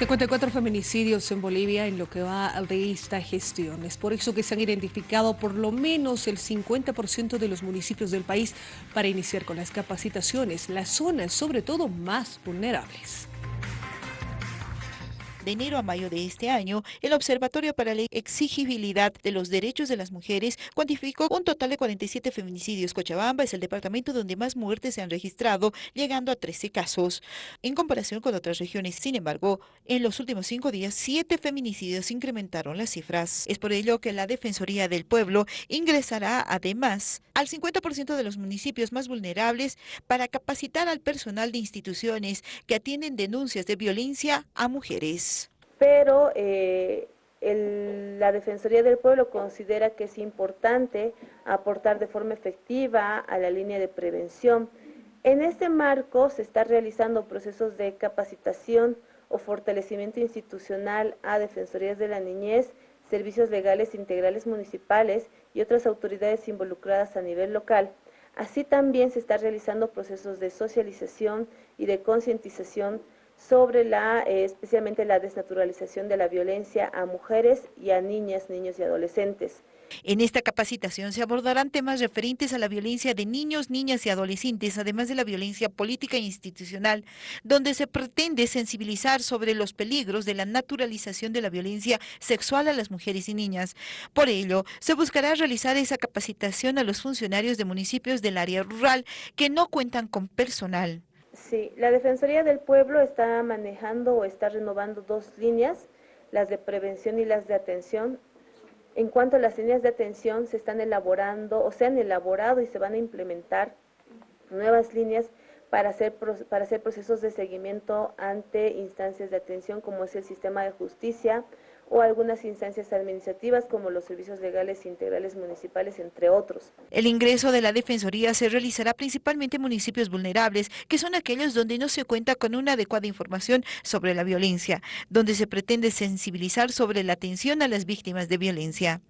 54 feminicidios en Bolivia en lo que va de esta gestión. Es por eso que se han identificado por lo menos el 50% de los municipios del país para iniciar con las capacitaciones, las zonas sobre todo más vulnerables. De enero a mayo de este año, el Observatorio para la Exigibilidad de los Derechos de las Mujeres cuantificó un total de 47 feminicidios. Cochabamba es el departamento donde más muertes se han registrado, llegando a 13 casos. En comparación con otras regiones, sin embargo, en los últimos cinco días, siete feminicidios incrementaron las cifras. Es por ello que la Defensoría del Pueblo ingresará además al 50% de los municipios más vulnerables para capacitar al personal de instituciones que atienden denuncias de violencia a mujeres pero eh, la Defensoría del Pueblo considera que es importante aportar de forma efectiva a la línea de prevención. En este marco se está realizando procesos de capacitación o fortalecimiento institucional a Defensorías de la Niñez, servicios legales integrales municipales y otras autoridades involucradas a nivel local. Así también se está realizando procesos de socialización y de concientización sobre la, eh, especialmente la desnaturalización de la violencia a mujeres y a niñas, niños y adolescentes. En esta capacitación se abordarán temas referentes a la violencia de niños, niñas y adolescentes, además de la violencia política e institucional, donde se pretende sensibilizar sobre los peligros de la naturalización de la violencia sexual a las mujeres y niñas. Por ello, se buscará realizar esa capacitación a los funcionarios de municipios del área rural que no cuentan con personal. Sí, la Defensoría del Pueblo está manejando o está renovando dos líneas, las de prevención y las de atención. En cuanto a las líneas de atención, se están elaborando o se han elaborado y se van a implementar nuevas líneas para hacer, para hacer procesos de seguimiento ante instancias de atención como es el sistema de justicia, o algunas instancias administrativas como los servicios legales integrales municipales, entre otros. El ingreso de la Defensoría se realizará principalmente en municipios vulnerables, que son aquellos donde no se cuenta con una adecuada información sobre la violencia, donde se pretende sensibilizar sobre la atención a las víctimas de violencia.